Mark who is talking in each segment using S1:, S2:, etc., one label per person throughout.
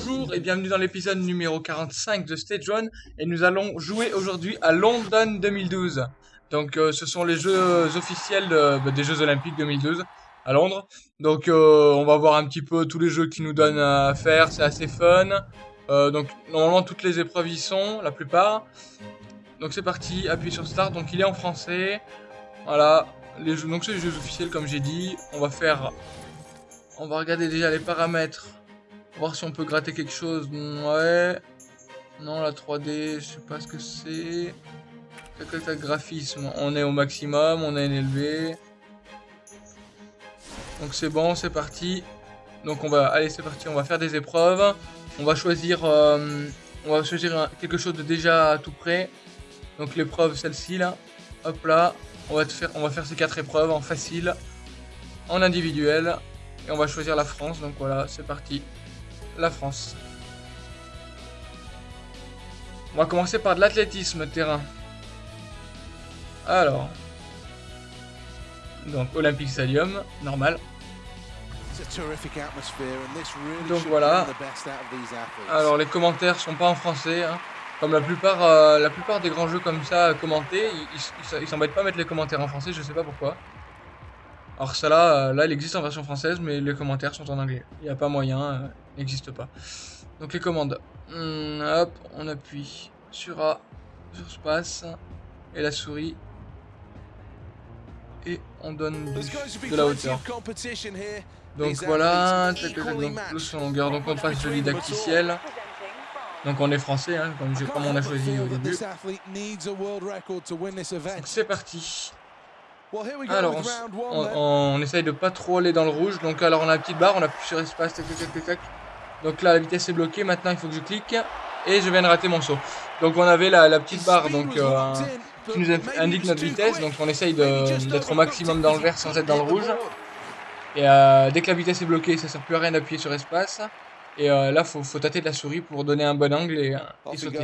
S1: Bonjour et bienvenue dans l'épisode numéro 45 de Stage 1 et nous allons jouer aujourd'hui à London 2012. Donc euh, ce sont les jeux officiels bah, des Jeux Olympiques 2012 à Londres. Donc euh, on va voir un petit peu tous les jeux qui nous donnent à faire, c'est assez fun. Euh, donc normalement toutes les épreuves y sont, la plupart. Donc c'est parti, appuyez sur Start, donc il est en français. Voilà, donc c'est les jeux officiels comme j'ai dit. On va faire... On va regarder déjà les paramètres Voir si on peut gratter quelque chose. Ouais. Non, la 3D, je sais pas ce que c'est. Tac, tac, graphisme. On est au maximum, on a une élevé. Donc c'est bon, c'est parti. Donc on va, allez, c'est parti. On va faire des épreuves. On va choisir, euh, on va choisir quelque chose de déjà tout prêt. Donc l'épreuve, celle-ci là. Hop là. On va te faire, on va faire ces quatre épreuves en facile, en individuel. Et on va choisir la France. Donc voilà, c'est parti la France. On va commencer par de l'athlétisme terrain. Alors. Donc Olympic Stadium, normal.
S2: Donc voilà.
S1: Alors les commentaires sont pas en français. hein. Comme la plupart, euh, la plupart des grands jeux comme ça euh, commentés, ils- s'embêtent pas à mettre les commentaires en français, je sais pas pourquoi. Alors ça là, euh, là il existe en version française, mais les commentaires sont en anglais. Il n'y a pas moyen, euh, il n'existe pas. Donc les commandes. Hmm, hop, on appuie sur A, sur space, et la souris. Et on donne du- de la hauteur. Donc voilà, donc plus son longueur, donc on passe de didacticiel. Donc on est français, hein, comme on a choisi au début. Donc c'est parti. Alors on, s- on, on essaye de pas trop aller dans le rouge. Donc alors on a la petite barre, on appuie sur espace, tac tac tac tac. Donc là la vitesse est bloquée, maintenant il faut que je clique. Et je viens de rater mon saut. Donc on avait la, la petite barre donc, euh, qui nous in- indique notre vitesse. Donc on essaye d'être au maximum dans le vert sans être dans le rouge. Et euh, dès que la vitesse est bloquée, ça sert plus à rien d'appuyer sur espace. Et euh, là faut, faut tâter de la souris pour donner un bon angle et, et sauter.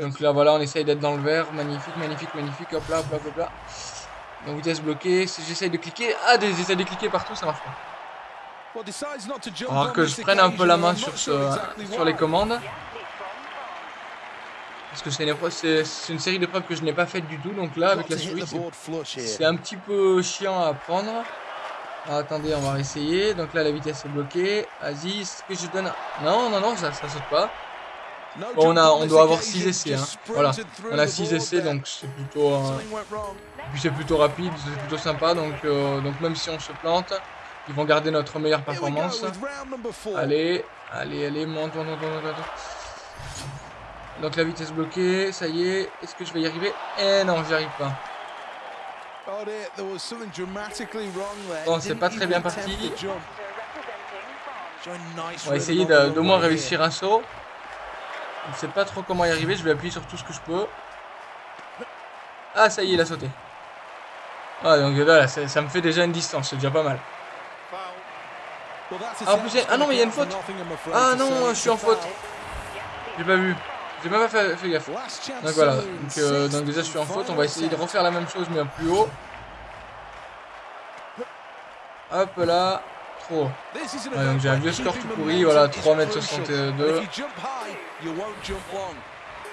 S1: Donc là voilà, on essaye d'être dans le vert, magnifique, magnifique, magnifique, hop là, hop là, hop là. Donc vitesse bloquée, si j'essaye de cliquer, ah des- j'essaye de cliquer partout, ça marche pas. Alors que je prenne un peu la main sur, ce, sur les commandes. Parce que c'est une, série d'épreuves que je n'ai pas faites du tout, donc là avec la souris c'est- un petit peu chiant à apprendre. Alors, attendez, on va essayer. Donc là la vitesse est bloquée. Vas-y, est-ce que je donne... Non, non, non, ça, ça saute pas. Bon, on, a, on doit avoir 6 essais. Hein. Voilà, on a 6 essais, donc c'est plutôt... euh, plutôt rapide, c'est plutôt sympa, donc, euh, donc même si on se plante, ils vont garder notre meilleure performance. Allez, allez, allez, monte, monte, monte, monte, monte. Donc la vitesse bloquée, ça y est, est-ce que je vais y arriver? Eh non, j'y arrive pas.
S2: Bon, c'est pas très bien parti.
S1: On va essayer de- d'au moins réussir un saut. Je sais pas trop comment y arriver, je vais appuyer sur tout ce que je peux. Ah, ça y est, il a sauté. Ah, donc là, ça, me fait déjà une distance, c'est déjà pas mal.
S2: Ah, en plus, ah non, mais il y a une faute.
S1: Ah non, je suis en faute. J'ai pas vu. J'ai même pas fait, gaffe. Donc voilà, euh, donc déjà je suis en faute, on va essayer de refaire la même chose mais plus haut. Hop là, trop.
S2: Ouais, donc j'ai un vieux score tout pourri, voilà, 3m62.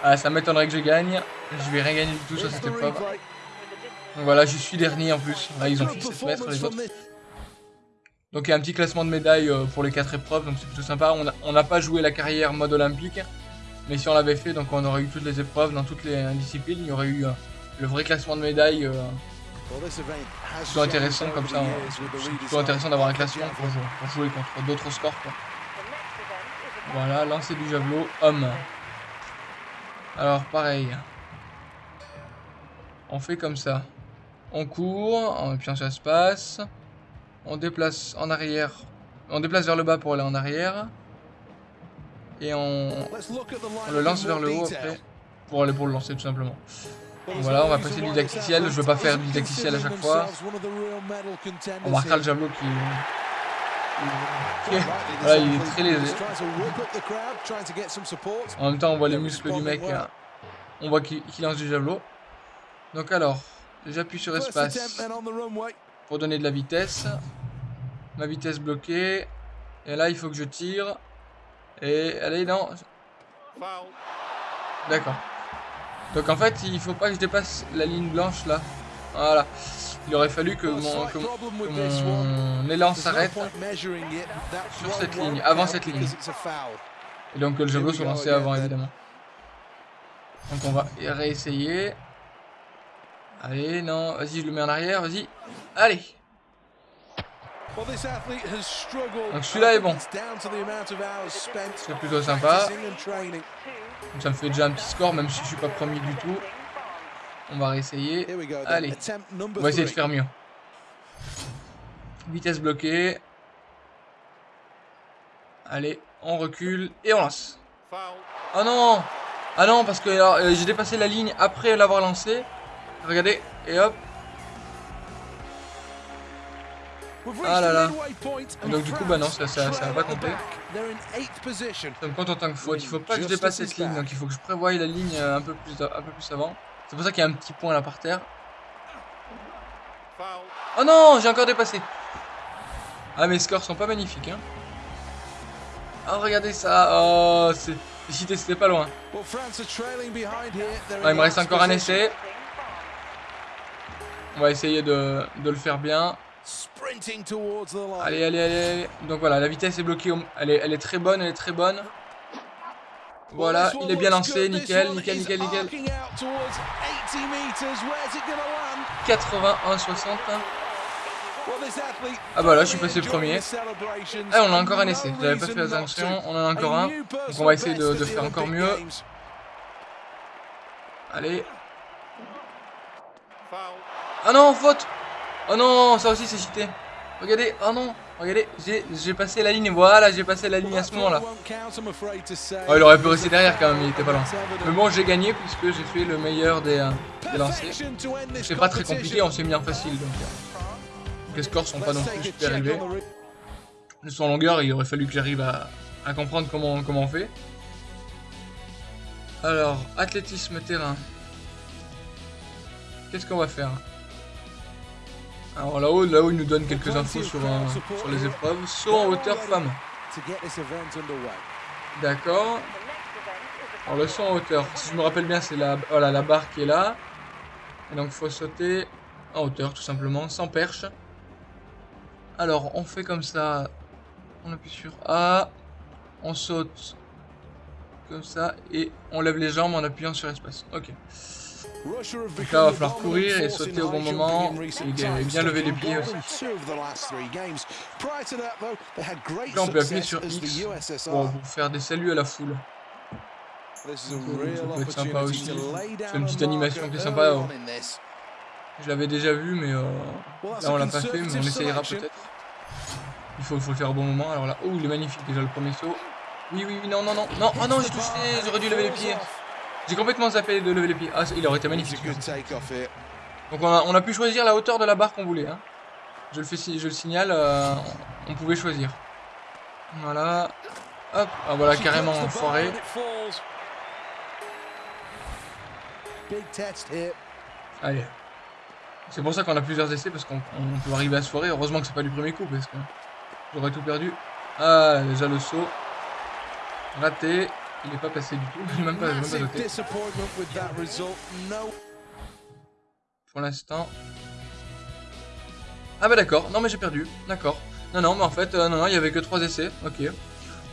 S1: Ah, ça m'étonnerait que je gagne. Je vais rien gagner du tout sur cette épreuve. Donc voilà, je suis dernier en plus. Là, ils ont fait 7 mètres les autres. Donc il y a un petit classement de médailles euh, pour les 4 épreuves, donc c'est plutôt sympa. On n'a pas joué la carrière mode olympique, mais si on l'avait fait, donc on aurait eu toutes les épreuves dans toutes les euh, disciplines. Il y aurait eu euh, le vrai classement de médailles. euh,
S2: plutôt intéressant comme ça.
S1: c'est plutôt intéressant d'avoir un classement pour jouer, pour jouer contre d'autres scores. Quoi. Voilà, lancer du javelot, homme. Alors pareil. On fait comme ça. On court, en appuyant sur espace. On déplace en arrière. On déplace vers le bas pour aller en arrière. Et on, on le lance vers le haut après. Pour aller pour le lancer tout simplement.
S2: Voilà, on va passer du didacticiel. Je veux pas faire du didacticiel à chaque fois.
S1: On marquera le javelot qui... Voilà, il est très léger. En même temps, on voit les muscles du mec. hein. On voit qu'il qu'il lance du javelot. Donc alors, j'appuie sur espace pour donner de la vitesse. Ma vitesse bloquée. Et là, il faut que je tire. Et allez, non. D'accord. Donc en fait, il faut pas que je dépasse la ligne blanche là. Voilà. Il aurait fallu que mon, que mon élan s'arrête sur cette ligne, avant cette ligne. Et donc le jeu soit lancé avant évidemment. Donc on va réessayer. Allez, non, vas-y, je le mets en arrière, vas-y. Allez. Donc celui-là est bon. C'est plutôt sympa. ça me fait déjà un petit score, même si je suis pas premier du tout. On va réessayer. Allez, on va essayer de faire mieux. Vitesse bloquée. Allez, on recule et on lance. Oh non Ah non, parce que euh, j'ai dépassé la ligne après l'avoir lancé. Regardez, et hop. Ah là là. donc du coup, bah non, ça, ça, ça va pas compter. Ça me compte en tant que faute. Il faut pas que je dépasse cette ligne, donc il faut que je prévoie la ligne euh, un peu plus, un peu plus avant. C'est pour ça qu'il y a un petit point là par terre. Oh non, j'ai encore dépassé. Ah, mes scores sont pas magnifiques. Hein. Oh, regardez ça. Oh, c'est... c'était pas loin. il me reste encore un essai. On va essayer de, de le faire bien. Allez, allez, allez. Donc voilà, la vitesse est bloquée. Elle est, elle est très bonne, elle est très bonne. Voilà, il est bien lancé, nickel, nickel, nickel, nickel. 81, 60. Ah bah là, je suis passé premier. Ah, on a encore un essai. J'avais pas fait attention, on en a encore un. Donc on va essayer de, de faire encore mieux. Allez. Ah non, faute Oh non, ça aussi c'est cheaté. Regardez, oh non, regardez, j'ai passé la ligne, voilà, j'ai passé la ligne à ce moment-là. Oh, il aurait pu rester derrière quand même, il était pas loin. Mais bon, j'ai gagné puisque j'ai fait le meilleur des, euh, des lancers. C'est pas très compliqué, on s'est mis en facile. Donc, euh, les scores sont pas non plus super élevés. Le son longueur, il aurait fallu que j'arrive à, à, comprendre comment, comment on fait. Alors, athlétisme terrain. Qu'est-ce qu'on va faire? Alors là-haut, là-haut, il nous donne quelques infos sur, sur les épreuves. Saut en hauteur femme. D'accord. Alors le saut en hauteur, si je me rappelle bien, c'est la, la barre qui est là. Et donc il faut sauter en hauteur tout simplement, sans perche. Alors on fait comme ça. On appuie sur A. On saute comme ça et on lève les jambes en appuyant sur espace. Ok. Donc là, il va falloir courir et sauter au bon moment et bien lever les pieds aussi. Là, on peut appuyer sur X pour faire des saluts à la foule. ça peut être sympa aussi. C'est une petite animation qui est sympa. Je l'avais déjà vu, mais euh, là on l'a pas fait, mais on essayera peut-être. Il faut, faut, le faire au bon moment. Alors là, oh, il est magnifique déjà le premier saut. Oui, oui, oui, non, non, non, non, oh non, j'ai touché, j'aurais dû lever les pieds. J'ai complètement zappé de lever les pieds. Ah, il aurait été magnifique. Donc on a, pu choisir la hauteur de la barre qu'on voulait. Hein. Je, le fais, je le signale, euh, on pouvait choisir. Voilà. Hop, ah voilà, carrément foiré. Allez. C'est pour ça qu'on a plusieurs essais, parce qu'on peut arriver à se foirer. Heureusement que c'est pas du premier coup, parce que j'aurais tout perdu. Ah, déjà le saut. Raté. Il n'est pas passé du tout, il n'est même pas, même pas noté. Pour l'instant. Ah bah d'accord, non mais j'ai perdu, d'accord. Non non mais en fait, euh, non non, il y avait que 3 essais, ok.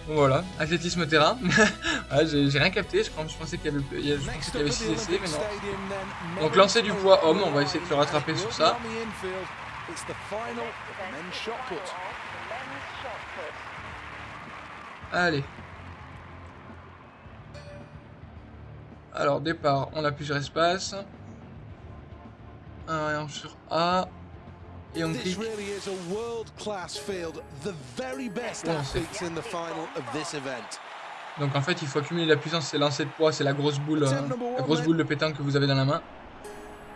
S1: Voilà, athlétisme terrain. ouais, j'ai rien capté, je, je pensais qu'il y avait 6 essais, mais non. Donc lancer du poids homme, on va essayer de se rattraper sur ça. Allez, Alors, départ, on appuie sur espace. Un sur A. Et on clique. Donc en fait, il faut accumuler la puissance, c'est lancer de poids, c'est la grosse boule, euh, la grosse boule de pétanque que vous avez dans la main.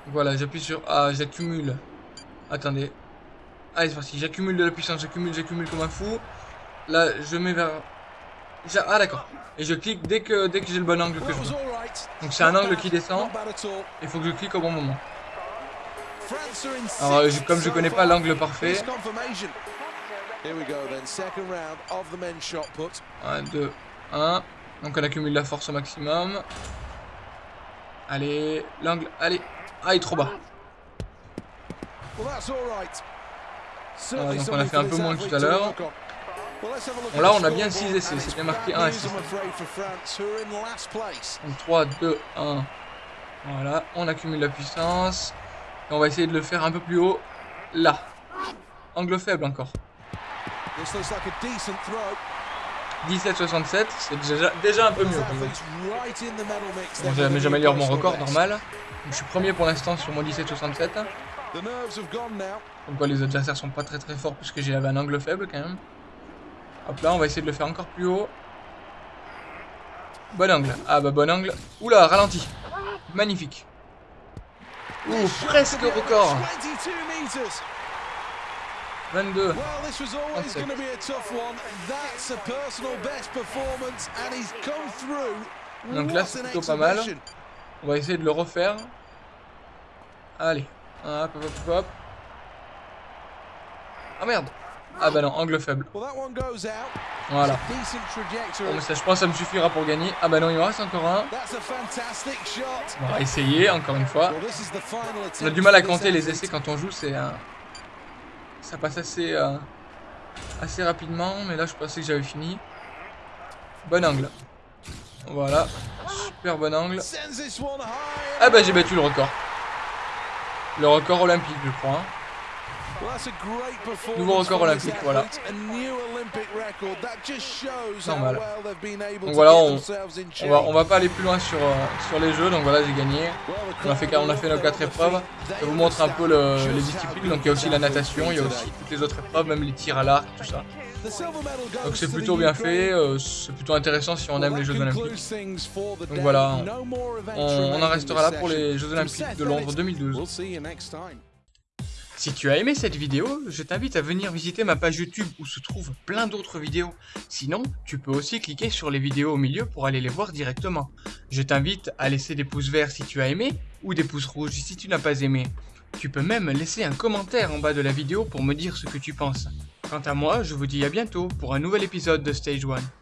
S1: Voilà, j'appuie sur A, j'accumule. Attendez. Allez, c'est parti, j'accumule de la puissance, j'accumule, j'accumule comme un fou. Là, je mets vers ah d'accord. Et je clique dès que, dès que j'ai le bon angle que je veux. Donc c'est un angle qui descend. Il faut que je clique au bon moment. Alors comme je connais pas l'angle parfait. 1, 2, 1. Donc on accumule la force au maximum. Allez, l'angle, allez. Ah, il est trop bas. Ah, donc on a fait un peu moins que tout à l'heure. Bon là on a bien 6 essais, c'est bien marqué 1 essai. Donc 3, 2, 1. Voilà, on accumule la puissance. Et on va essayer de le faire un peu plus haut. Là. Angle faible encore. 17,67, c'est déjà, déjà un peu mieux. Bon, j'améliore mon record normal. je suis premier pour l'instant sur mon 17,67. Donc quoi, les adversaires sont pas très très forts puisque j'ai un angle faible quand même. Hop là, on va essayer de le faire encore plus haut. Bon angle. Ah bah bon angle. Oula, ralenti. Magnifique. Ouh, presque record. 22. 27. Donc là, c'est plutôt pas mal. On va essayer de le refaire. Allez. Hop, hop, hop, hop. Ah merde ah bah non, angle faible. Voilà. Bon, mais ça, je pense que ça me suffira pour gagner. Ah bah non, il me reste encore un. On va essayer, encore une fois. On a du mal à compter les essais quand on joue, c'est... un... Ça passe assez, euh, assez rapidement, mais là je pensais que j'avais fini. Bon angle. Voilà. Super bon angle. Ah bah j'ai battu le record. Le record olympique, je crois. Hein. Nouveau record olympique, voilà. Normal. Donc voilà, on, va, on va pas aller plus loin sur, euh, sur les jeux, donc voilà, j'ai gagné. On a, fait, on a fait nos 4 épreuves. Je vous montre un peu les disciplines, donc il y a aussi la natation, il y a aussi toutes les autres épreuves, même les tirs à l'arc, tout ça. Donc c'est plutôt bien fait, euh, c'est plutôt intéressant si on aime les Jeux Olympiques. Donc voilà, on, on en restera là pour les Jeux Olympiques de Londres 2012. Si tu as aimé cette vidéo, je t'invite à venir visiter ma page YouTube où se trouvent plein d'autres vidéos. Sinon, tu peux aussi cliquer sur les vidéos au milieu pour aller les voir directement. Je t'invite à laisser des pouces verts si tu as aimé ou des pouces rouges si tu n'as pas aimé. Tu peux même laisser un commentaire en bas de la vidéo pour me dire ce que tu penses. Quant à moi, je vous dis à bientôt pour un nouvel épisode de Stage 1.